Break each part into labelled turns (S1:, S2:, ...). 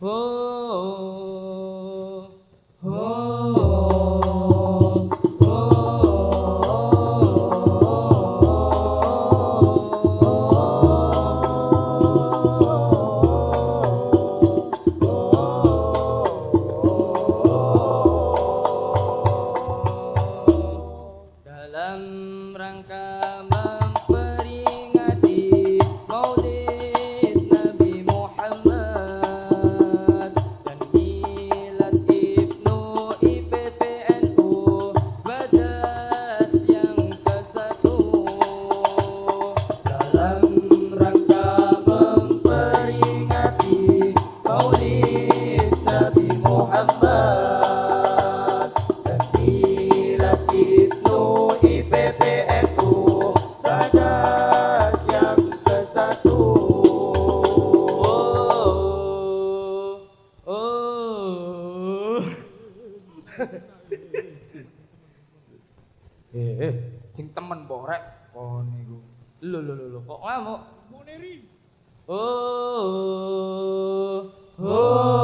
S1: oh. eh, eh, sing temen po rek, kon niku. Lho lho lho kok ae
S2: Muneri.
S1: Oh. Oh. oh. oh.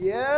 S3: Yeah.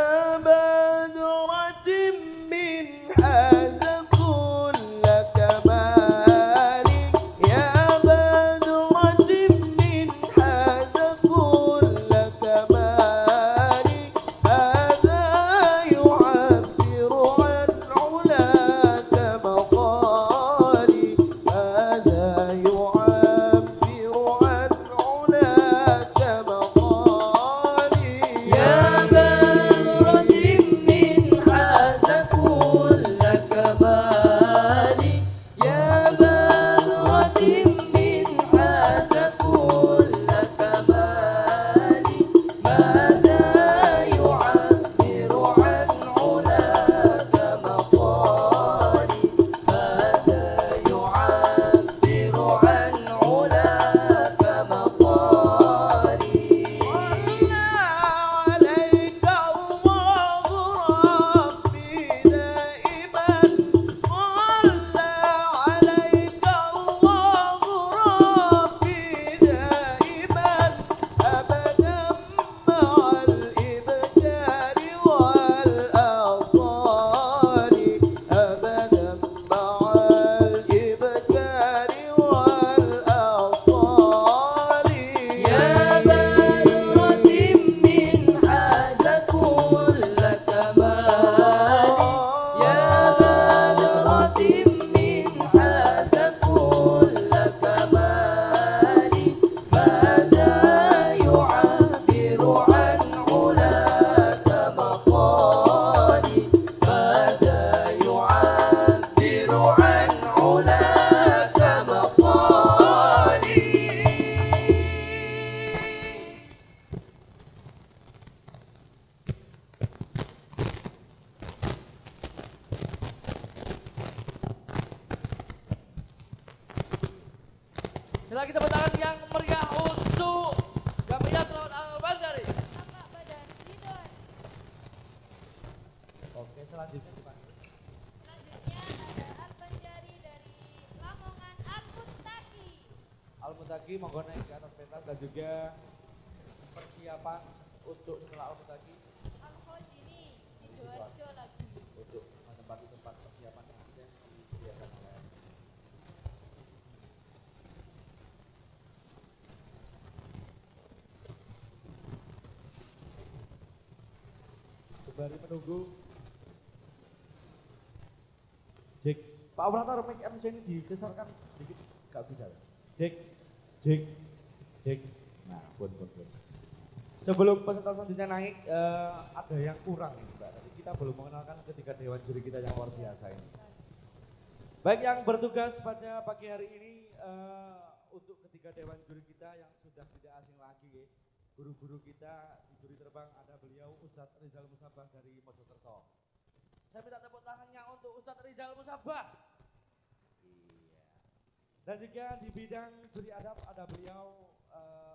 S2: Sila kita tangan yang meriah untuk Gamia Selamat Al-Bandari. Oke, selanjutnya dipanggil.
S4: Selanjutnya ada Al-Banjari dari Lamongan Al-Mustaki.
S2: Al-Mutaki monggo naik ke atas pentas dan juga persiapan untuk setelah Al-Mutaki
S4: Al-Khojini, Sidoarjo lagi.
S2: untuk menempati tempat persiapan yang sudah disediakan oleh Sembari menunggu Jek, Pak operator mic MC ini digeserkan sedikit, gak bisa? Jek, Jek, Jek. Nah, pun, pun, pun. Sebelum peserta selanjutnya naik, eh, ada yang kurang ini Mbak. Tadi kita belum mengenalkan ketiga dewan juri kita yang luar biasa ini. Baik yang bertugas pada pagi hari ini eh, untuk ketiga dewan juri kita yang sudah tidak asing lagi, ya. Guru-guru kita di juri terbang ada beliau Ustadz Rizal Musabah dari Mojokerto. Saya minta tepuk tangannya untuk Ustadz Rizal Musabah. Iya. Dan juga di bidang juri adab ada beliau eh,